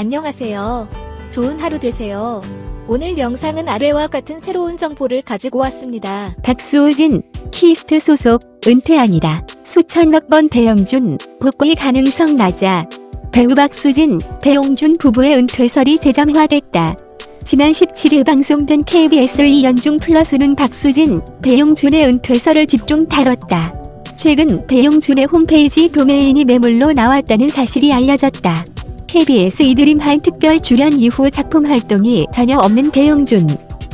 안녕하세요. 좋은 하루 되세요. 오늘 영상은 아래와 같은 새로운 정보를 가지고 왔습니다. 박수진, 키이스트 소속, 은퇴합니다. 수천억 번 배용준, 복귀 가능성 낮아. 배우 박수진, 배용준 부부의 은퇴설이 재점화됐다. 지난 17일 방송된 KBS 2 연중 플러스는 박수진, 배용준의 은퇴설을 집중 다뤘다. 최근 배용준의 홈페이지 도메인이 매물로 나왔다는 사실이 알려졌다. KBS 2 드림하이 특별 출연 이후 작품 활동이 전혀 없는 배용준.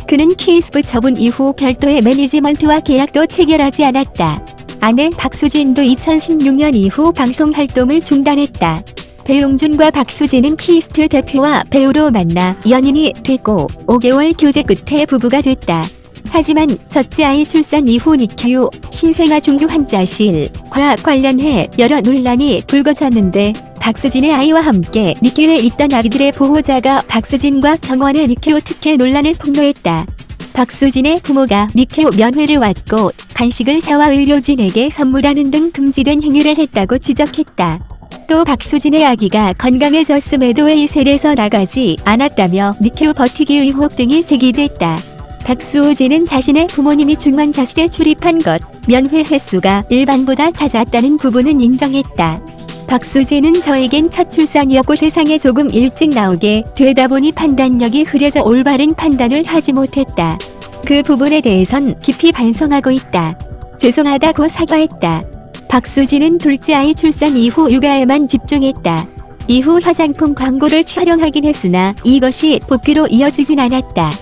그는 키이스트 처분 이후 별도의 매니지먼트와 계약도 체결하지 않았다. 아내 박수진도 2016년 이후 방송 활동을 중단했다. 배용준과 박수진은 키이스트 대표와 배우로 만나 연인이 됐고 5개월 교제 끝에 부부가 됐다. 하지만 첫째 아이 출산 이후 NICU 신생아 중환자실과 관련해 여러 논란이 불거졌는데 박수진의 아이와 함께 NICU에 있던 아기들의 보호자가 박수진과 병원의 NICU 특혜 논란을 폭로했다. 박수진의 부모가 NICU 면회를 왔고 간식을 사와 의료진에게 선물하는 등 금지된 행위를 했다고 지적했다. 또 박수진의 아기가 건강해졌음에도 웨이셀에서 나가지 않았다며 NICU 버티기 의혹 등이 제기됐다. 박수진은 자신의 부모님이 중환자실에 출입한 것, 면회 횟수가 일반보다 잦았다는 부분은 인정했다. 박수진은 저에겐 첫 출산이었고 세상에 조금 일찍 나오게 되다 보니 판단력이 흐려져 올바른 판단을 하지 못했다. 그 부분에 대해선 깊이 반성하고 있다. 죄송하다고 사과했다. 박수진은 둘째 아이 출산 이후 육아에만 집중했다. 이후 화장품 광고를 촬영하긴 했으나 이것이 복귀로 이어지진 않았다.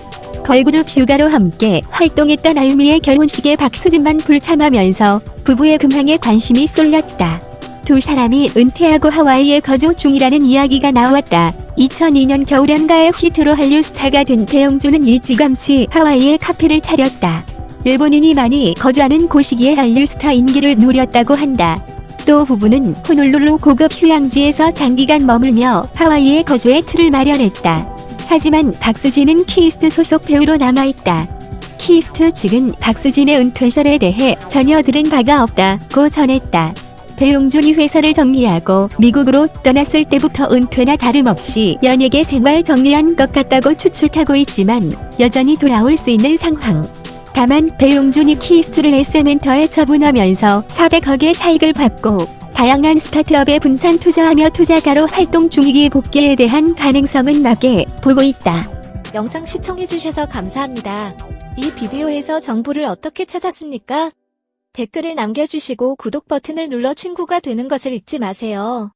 걸그룹 슈가로 함께 활동했던 아유미의 결혼식에 박수진만 불참하면서 부부의 근황에 관심이 쏠렸다. 두 사람이 은퇴하고 하와이에 거주 중이라는 이야기가 나왔다. 2002년 겨울연가의 히트로 한류 스타가 된 배용준은 일찌감치 하와이에 카페를 차렸다. 일본인이 많이 거주하는 곳이기에 한류 스타 인기를 누렸다고 한다. 또 부부는 호놀룰루 고급 휴양지에서 장기간 머물며 하와이에 거주의 틀을 마련했다. 하지만 박수진은 키이스트 소속 배우로 남아있다. 키이스트 측은 박수진의 은퇴설에 대해 전혀 들은 바가 없다고 전했다. 배용준이 회사를 정리하고 미국으로 떠났을 때부터 은퇴나 다름없이 연예계 생활 정리한 것 같다고 추측하고 있지만 여전히 돌아올 수 있는 상황. 다만 배용준이 키이스트를 SM엔터에 처분하면서 400억의 차익을 받고 다양한 스타트업에 분산 투자하며 투자가로 활동 중이기에 복귀에 대한 가능성은 낮게 보고 있다. 영상 시청해주셔서 감사합니다. 이 비디오에서 정보를 어떻게 찾았습니까? 댓글을 남겨주시고 구독 버튼을 눌러 친구가 되는 것을 잊지 마세요.